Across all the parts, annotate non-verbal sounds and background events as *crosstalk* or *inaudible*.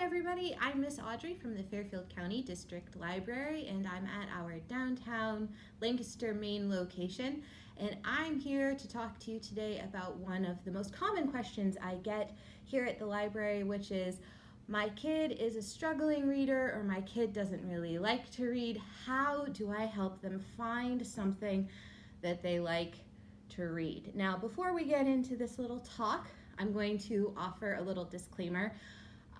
everybody. I'm Miss Audrey from the Fairfield County District Library and I'm at our downtown Lancaster, Main location. And I'm here to talk to you today about one of the most common questions I get here at the library, which is, my kid is a struggling reader or my kid doesn't really like to read. How do I help them find something that they like to read? Now, before we get into this little talk, I'm going to offer a little disclaimer.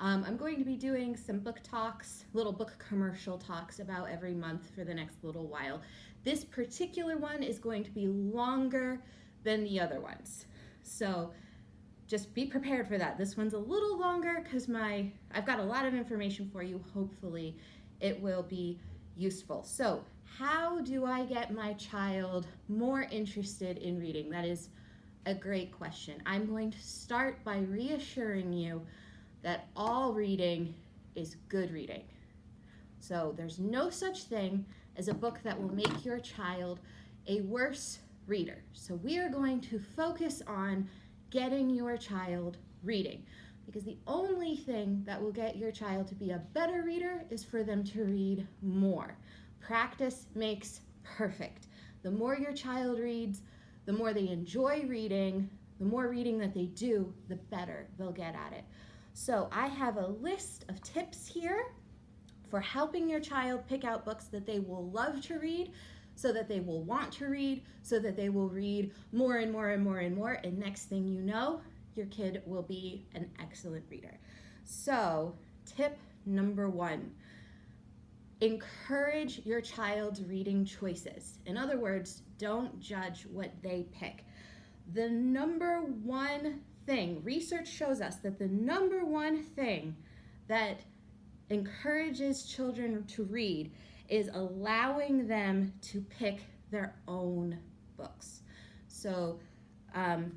Um, I'm going to be doing some book talks, little book commercial talks about every month for the next little while. This particular one is going to be longer than the other ones. So just be prepared for that. This one's a little longer because my I've got a lot of information for you. Hopefully it will be useful. So how do I get my child more interested in reading? That is a great question. I'm going to start by reassuring you that all reading is good reading. So there's no such thing as a book that will make your child a worse reader. So we are going to focus on getting your child reading because the only thing that will get your child to be a better reader is for them to read more. Practice makes perfect. The more your child reads, the more they enjoy reading, the more reading that they do, the better they'll get at it. So I have a list of tips here for helping your child pick out books that they will love to read, so that they will want to read, so that they will read more and more and more and more. And next thing you know, your kid will be an excellent reader. So tip number one, encourage your child's reading choices. In other words, don't judge what they pick. The number one thing, research shows us that the number one thing that encourages children to read is allowing them to pick their own books. So um,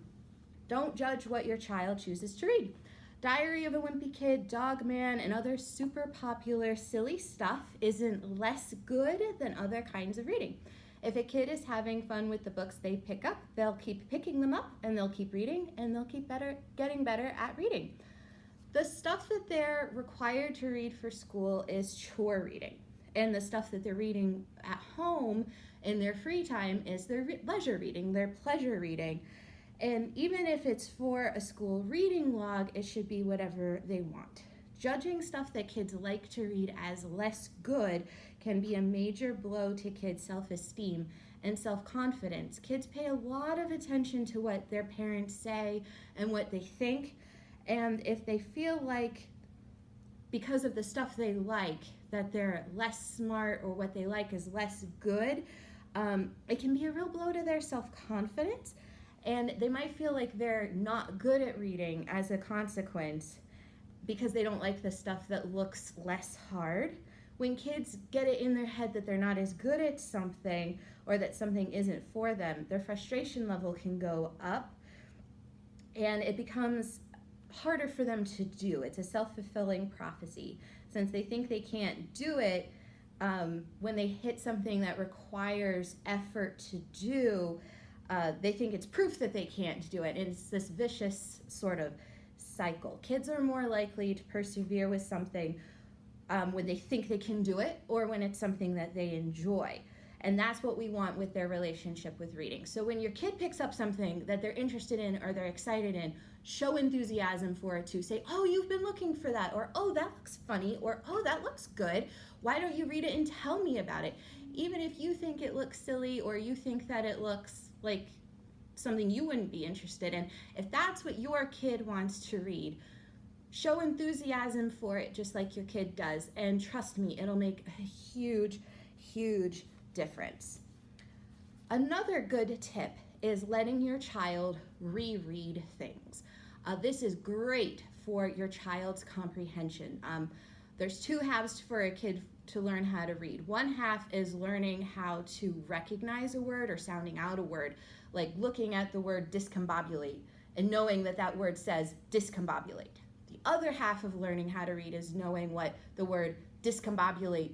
don't judge what your child chooses to read. Diary of a Wimpy Kid, Dog Man, and other super popular silly stuff isn't less good than other kinds of reading. If a kid is having fun with the books they pick up, they'll keep picking them up and they'll keep reading and they'll keep better, getting better at reading. The stuff that they're required to read for school is chore reading. And the stuff that they're reading at home in their free time is their leisure reading, their pleasure reading. And even if it's for a school reading log, it should be whatever they want. Judging stuff that kids like to read as less good can be a major blow to kids' self-esteem and self-confidence. Kids pay a lot of attention to what their parents say and what they think, and if they feel like because of the stuff they like that they're less smart or what they like is less good, um, it can be a real blow to their self-confidence and they might feel like they're not good at reading as a consequence because they don't like the stuff that looks less hard. When kids get it in their head that they're not as good at something or that something isn't for them, their frustration level can go up and it becomes harder for them to do. It's a self-fulfilling prophecy. Since they think they can't do it, um, when they hit something that requires effort to do, uh, they think it's proof that they can't do it. And it's this vicious sort of cycle. Kids are more likely to persevere with something um, when they think they can do it or when it's something that they enjoy. And that's what we want with their relationship with reading. So when your kid picks up something that they're interested in or they're excited in, show enthusiasm for it too. Say, oh, you've been looking for that, or oh, that looks funny, or oh, that looks good. Why don't you read it and tell me about it? Even if you think it looks silly or you think that it looks like something you wouldn't be interested in. If that's what your kid wants to read, show enthusiasm for it just like your kid does. And trust me, it'll make a huge, huge difference. Another good tip is letting your child reread things. Uh, this is great for your child's comprehension. Um, there's two halves for a kid to learn how to read. One half is learning how to recognize a word or sounding out a word, like looking at the word discombobulate and knowing that that word says discombobulate. The other half of learning how to read is knowing what the word discombobulate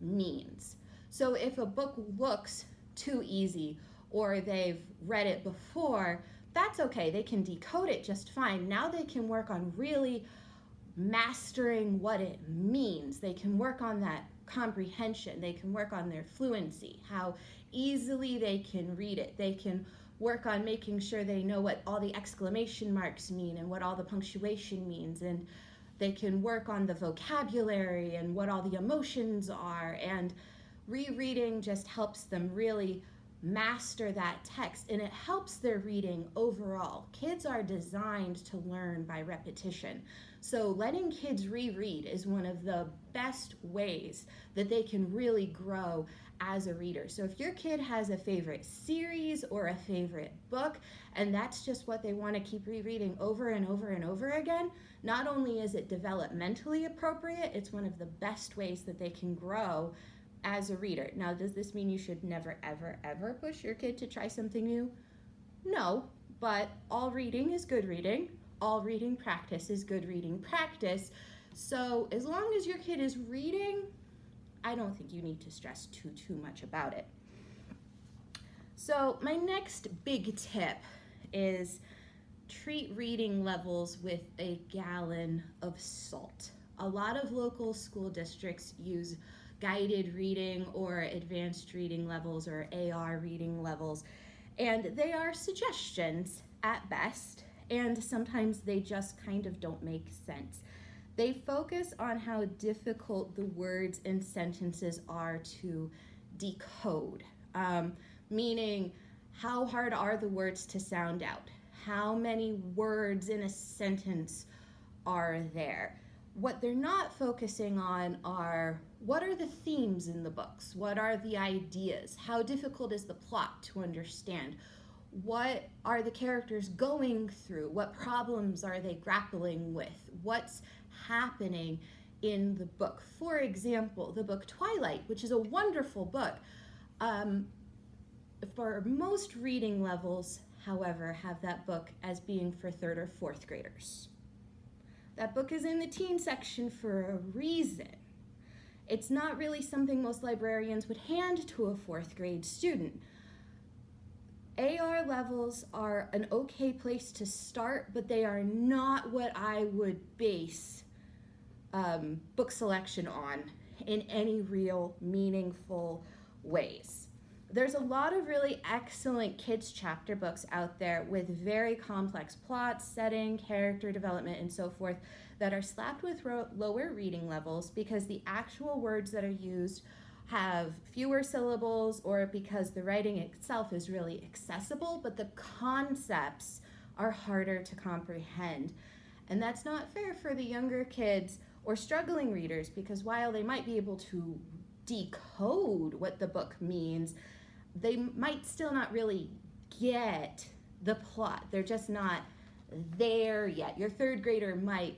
means. So if a book looks too easy or they've read it before, that's okay. They can decode it just fine. Now they can work on really mastering what it means. They can work on that comprehension. They can work on their fluency, how easily they can read it. They can work on making sure they know what all the exclamation marks mean and what all the punctuation means. And they can work on the vocabulary and what all the emotions are. And rereading just helps them really master that text and it helps their reading overall. Kids are designed to learn by repetition. So letting kids reread is one of the best ways that they can really grow as a reader. So if your kid has a favorite series or a favorite book and that's just what they want to keep rereading over and over and over again, not only is it developmentally appropriate, it's one of the best ways that they can grow as a reader. Now, does this mean you should never, ever, ever push your kid to try something new? No, but all reading is good reading. All reading practice is good reading practice. So as long as your kid is reading, I don't think you need to stress too, too much about it. So my next big tip is treat reading levels with a gallon of salt. A lot of local school districts use guided reading or advanced reading levels or AR reading levels. And they are suggestions at best, and sometimes they just kind of don't make sense. They focus on how difficult the words and sentences are to decode, um, meaning how hard are the words to sound out? How many words in a sentence are there? What they're not focusing on are what are the themes in the books? What are the ideas? How difficult is the plot to understand? What are the characters going through? What problems are they grappling with? What's happening in the book? For example, the book Twilight, which is a wonderful book. Um, for most reading levels, however, have that book as being for third or fourth graders. That book is in the teen section for a reason. It's not really something most librarians would hand to a fourth grade student. AR levels are an okay place to start, but they are not what I would base um, book selection on in any real meaningful ways. There's a lot of really excellent kids chapter books out there with very complex plots, setting, character development, and so forth that are slapped with lower reading levels because the actual words that are used have fewer syllables or because the writing itself is really accessible, but the concepts are harder to comprehend. And that's not fair for the younger kids or struggling readers because while they might be able to decode what the book means, they might still not really get the plot. They're just not there yet. Your third grader might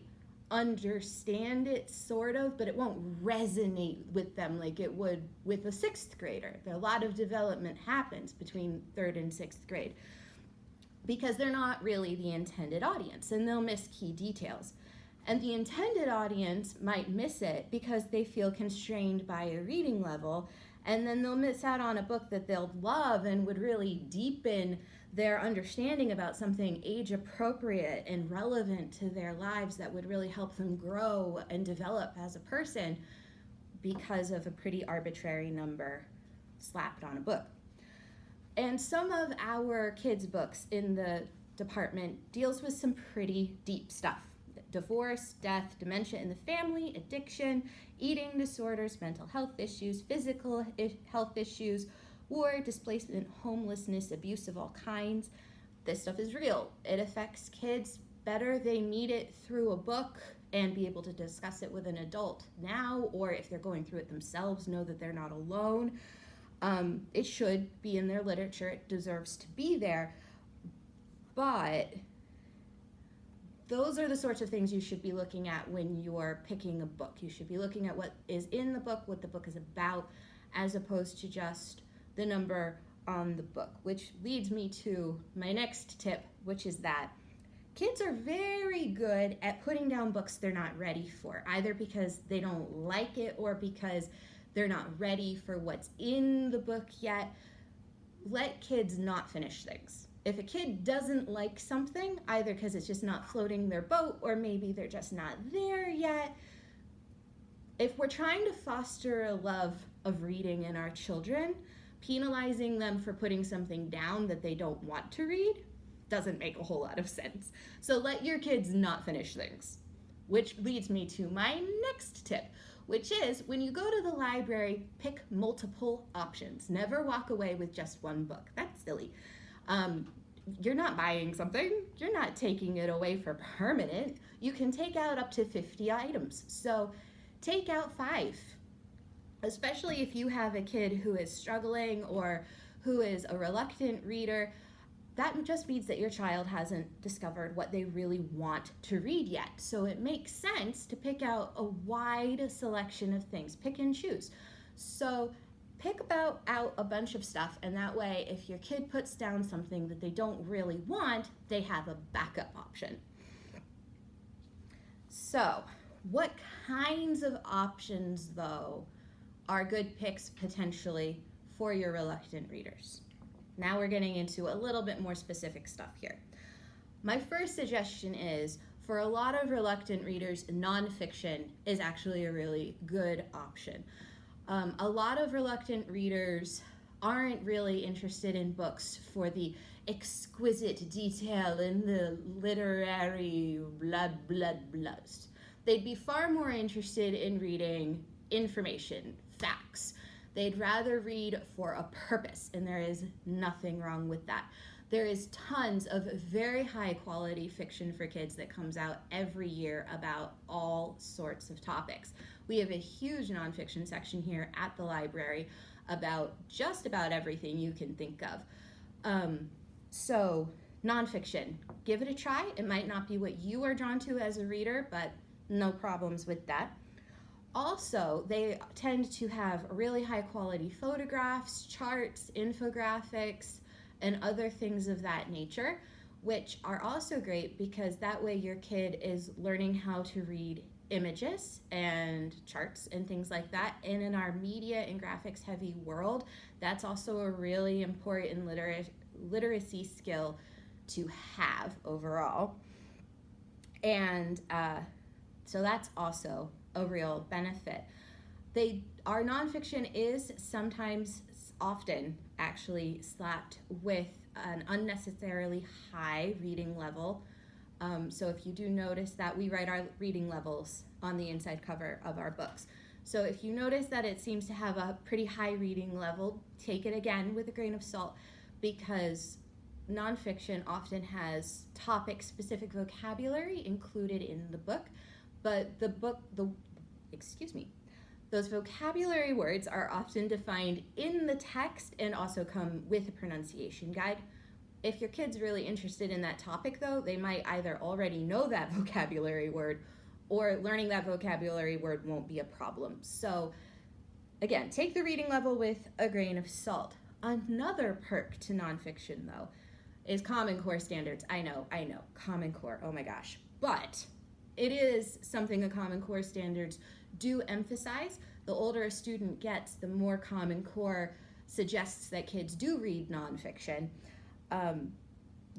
understand it sort of, but it won't resonate with them like it would with a sixth grader. A lot of development happens between third and sixth grade because they're not really the intended audience and they'll miss key details. And the intended audience might miss it because they feel constrained by a reading level and then they'll miss out on a book that they'll love and would really deepen their understanding about something age appropriate and relevant to their lives that would really help them grow and develop as a person because of a pretty arbitrary number slapped on a book. And some of our kids' books in the department deals with some pretty deep stuff. Divorce, death, dementia in the family, addiction, eating disorders, mental health issues, physical health issues, war, displacement, homelessness, abuse of all kinds. This stuff is real. It affects kids better. They need it through a book and be able to discuss it with an adult now, or if they're going through it themselves, know that they're not alone. Um, it should be in their literature, it deserves to be there. But those are the sorts of things you should be looking at when you're picking a book. You should be looking at what is in the book, what the book is about, as opposed to just the number on the book, which leads me to my next tip, which is that kids are very good at putting down books they're not ready for, either because they don't like it or because they're not ready for what's in the book yet. Let kids not finish things. If a kid doesn't like something, either because it's just not floating their boat or maybe they're just not there yet, if we're trying to foster a love of reading in our children, penalizing them for putting something down that they don't want to read doesn't make a whole lot of sense. So let your kids not finish things. Which leads me to my next tip, which is when you go to the library, pick multiple options. Never walk away with just one book. That's silly. Um, you're not buying something, you're not taking it away for permanent. You can take out up to 50 items. So take out five, especially if you have a kid who is struggling or who is a reluctant reader that just means that your child hasn't discovered what they really want to read yet. So it makes sense to pick out a wide selection of things, pick and choose. So pick about out a bunch of stuff and that way if your kid puts down something that they don't really want, they have a backup option. So what kinds of options though are good picks potentially for your reluctant readers? Now we're getting into a little bit more specific stuff here. My first suggestion is for a lot of reluctant readers, nonfiction is actually a really good option. Um, a lot of reluctant readers aren't really interested in books for the exquisite detail in the literary blood, blood, bloods. They'd be far more interested in reading information, facts, They'd rather read for a purpose, and there is nothing wrong with that. There is tons of very high quality fiction for kids that comes out every year about all sorts of topics. We have a huge nonfiction section here at the library about just about everything you can think of. Um, so, nonfiction, give it a try. It might not be what you are drawn to as a reader, but no problems with that. Also, they tend to have really high quality photographs, charts, infographics, and other things of that nature, which are also great because that way your kid is learning how to read images and charts and things like that. And in our media and graphics heavy world, that's also a really important liter- literacy skill to have overall. And uh, so that's also a real benefit. They our nonfiction is sometimes often actually slapped with an unnecessarily high reading level. Um, so if you do notice that we write our reading levels on the inside cover of our books. So if you notice that it seems to have a pretty high reading level, take it again with a grain of salt because nonfiction often has topic specific vocabulary included in the book but the book, the excuse me, those vocabulary words are often defined in the text and also come with a pronunciation guide. If your kid's really interested in that topic though, they might either already know that *laughs* vocabulary word or learning that vocabulary word won't be a problem. So again, take the reading level with a grain of salt. Another perk to nonfiction though is Common Core standards. I know, I know, Common Core, oh my gosh. But it is something the Common Core standards do emphasize. The older a student gets, the more Common Core suggests that kids do read nonfiction. Um,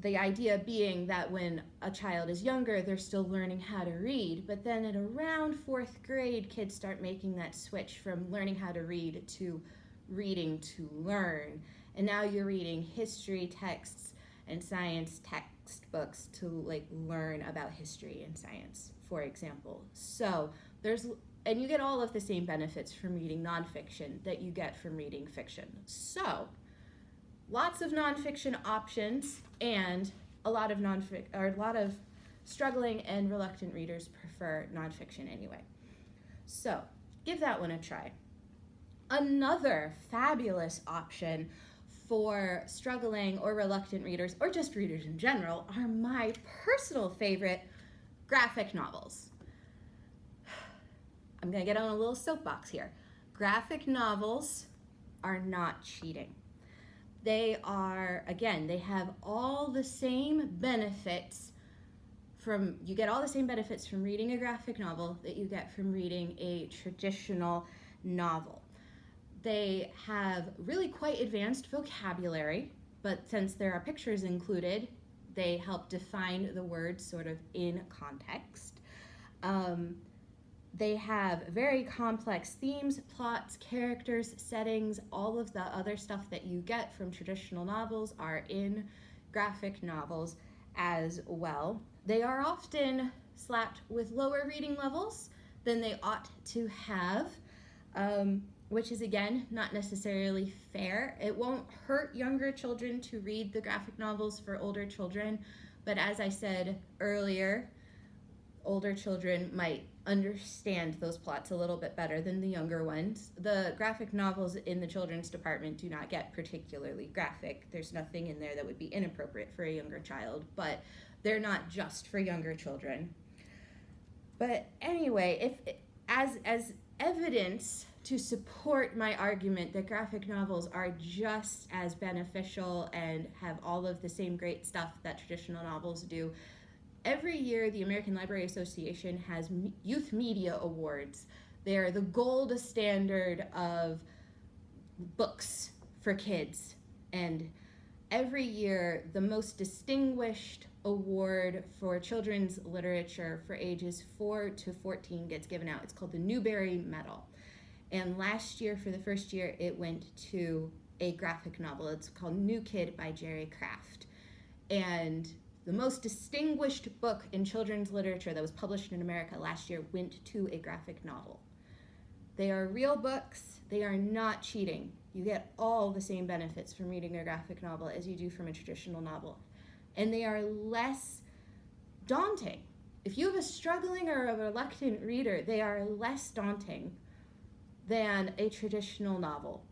the idea being that when a child is younger, they're still learning how to read, but then at around fourth grade, kids start making that switch from learning how to read to reading to learn. And now you're reading history texts and science textbooks to like learn about history and science, for example. So there's and you get all of the same benefits from reading nonfiction that you get from reading fiction. So lots of nonfiction options and a lot of nonfic or a lot of struggling and reluctant readers prefer nonfiction anyway. So give that one a try. Another fabulous option for struggling or reluctant readers, or just readers in general, are my personal favorite graphic novels. *sighs* I'm gonna get on a little soapbox here. Graphic novels are not cheating. They are, again, they have all the same benefits from, you get all the same benefits from reading a graphic novel that you get from reading a traditional novel. They have really quite advanced vocabulary. but since there are pictures included, they help define the words sort of in context. Um, they have very complex themes, plots, characters, settings, all of the other stuff that you get from traditional novels are in graphic novels as well. They are often slapped with lower reading levels than they ought to have, um, which is again not necessarily fair. It won't hurt younger children to read the graphic novels for older children, but as I said earlier, older children might understand those plots a little bit better than the younger ones. The graphic novels in the children's department do not get particularly graphic. There's nothing in there that would be inappropriate for a younger child, but they're not just for younger children. But anyway, if as as evidence to support my argument that graphic novels are just as beneficial and have all of the same great stuff that traditional novels do, every year the American Library Association has youth media awards. They're the gold standard of books for kids. And every year, the most distinguished award for children's literature for ages 4 to 14 gets given out. It's called the Newbery Medal. And last year, for the first year, it went to a graphic novel. It's called New Kid by Jerry Craft. And the most distinguished book in children's literature that was published in America last year went to a graphic novel. They are real books. They are not cheating. You get all the same benefits from reading a graphic novel as you do from a traditional novel and they are less daunting. If you have a struggling or a reluctant reader, they are less daunting than a traditional novel.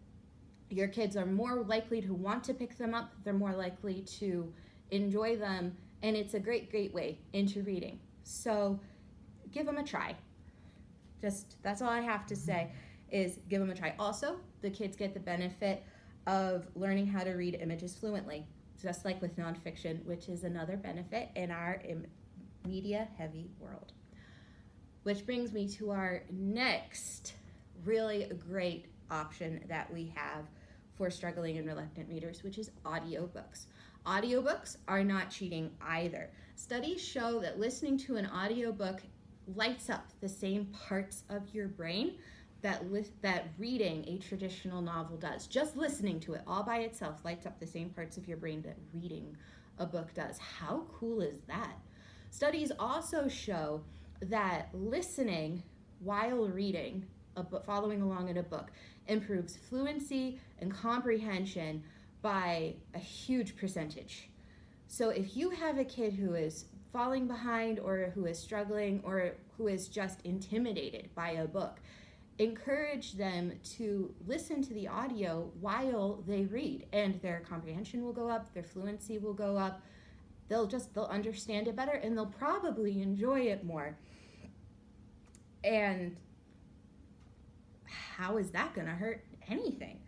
Your kids are more likely to want to pick them up, they're more likely to enjoy them, and it's a great, great way into reading. So give them a try. Just that's all I have to say is give them a try. Also, the kids get the benefit of learning how to read images fluently just like with nonfiction, which is another benefit in our media heavy world. Which brings me to our next really a great option that we have for struggling and reluctant readers, which is audiobooks. Audiobooks are not cheating either. Studies show that listening to an audiobook lights up the same parts of your brain that that reading a traditional novel does. Just listening to it all by itself lights up the same parts of your brain that reading a book does. How cool is that? Studies also show that listening while reading a book, following along in a book, improves fluency and comprehension by a huge percentage. So if you have a kid who is falling behind or who is struggling or who is just intimidated by a book, encourage them to listen to the audio while they read and their comprehension will go up their fluency will go up they'll just they'll understand it better and they'll probably enjoy it more and how is that going to hurt anything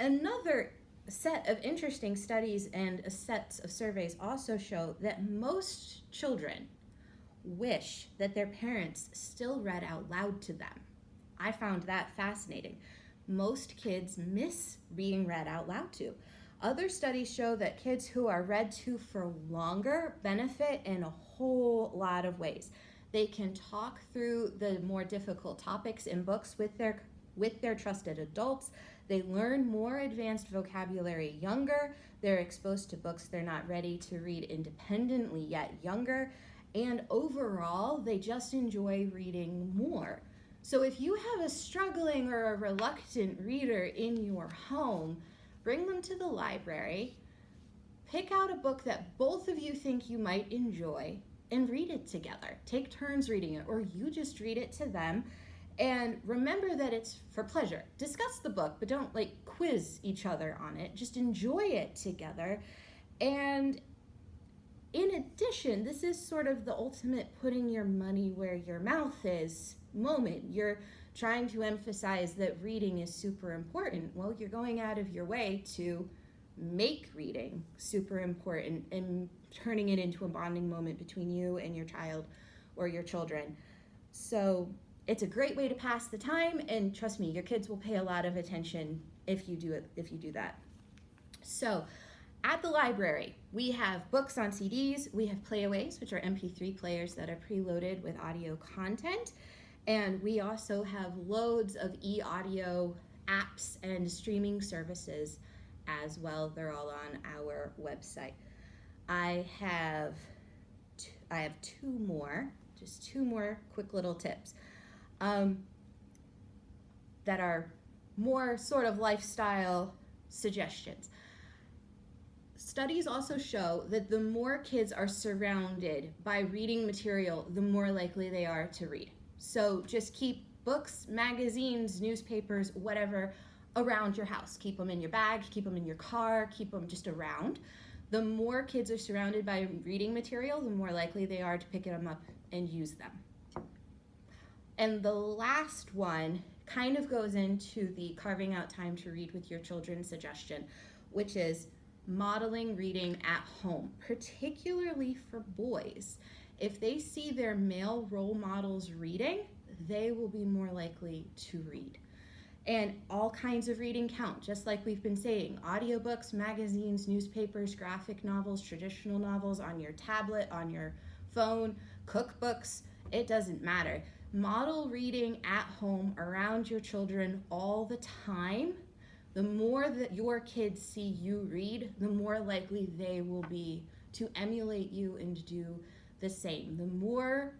another set of interesting studies and sets of surveys also show that most children wish that their parents still read out loud to them I found that fascinating. Most kids miss being read out loud to. Other studies show that kids who are read to for longer benefit in a whole lot of ways. They can talk through the more difficult topics in books with their with their trusted adults. They learn more advanced vocabulary younger. They're exposed to books they're not ready to read independently yet younger. And overall, they just enjoy reading more. So if you have a struggling or a reluctant reader in your home, bring them to the library, pick out a book that both of you think you might enjoy, and read it together. Take turns reading it, or you just read it to them. And remember that it's for pleasure. Discuss the book, but don't like quiz each other on it. Just enjoy it together. And in addition, this is sort of the ultimate putting your money where your mouth is moment. You're trying to emphasize that reading is super important. Well, you're going out of your way to make reading super important and turning it into a bonding moment between you and your child or your children. So it's a great way to pass the time and trust me, your kids will pay a lot of attention if you do it if you do that. So at the library, we have books on CDs, we have playaways, which are MP3 players that are preloaded with audio content, and we also have loads of e-audio apps and streaming services as well. They're all on our website. I have I have two more, just two more quick little tips um, that are more sort of lifestyle suggestions. Studies also show that the more kids are surrounded by reading material, the more likely they are to read. So just keep books, magazines, newspapers, whatever around your house. Keep them in your bag, keep them in your car, keep them just around. The more kids are surrounded by reading material, the more likely they are to pick them up and use them. And the last one kind of goes into the carving out time to read with your children suggestion, which is modeling reading at home, particularly for boys. If they see their male role models reading, they will be more likely to read. And all kinds of reading count, just like we've been saying audiobooks, magazines, newspapers, graphic novels, traditional novels on your tablet, on your phone, cookbooks, it doesn't matter. Model reading at home around your children all the time. The more that your kids see you read, the more likely they will be to emulate you and do the same. The more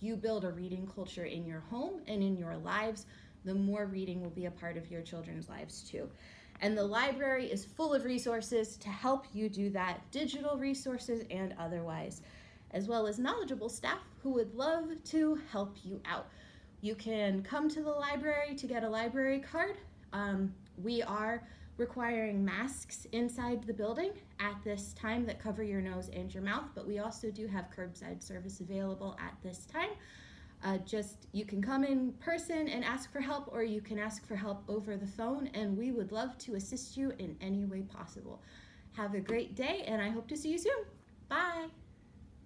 you build a reading culture in your home and in your lives, the more reading will be a part of your children's lives too. And the library is full of resources to help you do that, digital resources and otherwise, as well as knowledgeable staff who would love to help you out. You can come to the library to get a library card. Um, we are requiring masks inside the building at this time that cover your nose and your mouth, but we also do have curbside service available at this time. Uh, just you can come in person and ask for help or you can ask for help over the phone and we would love to assist you in any way possible. Have a great day and I hope to see you soon. Bye.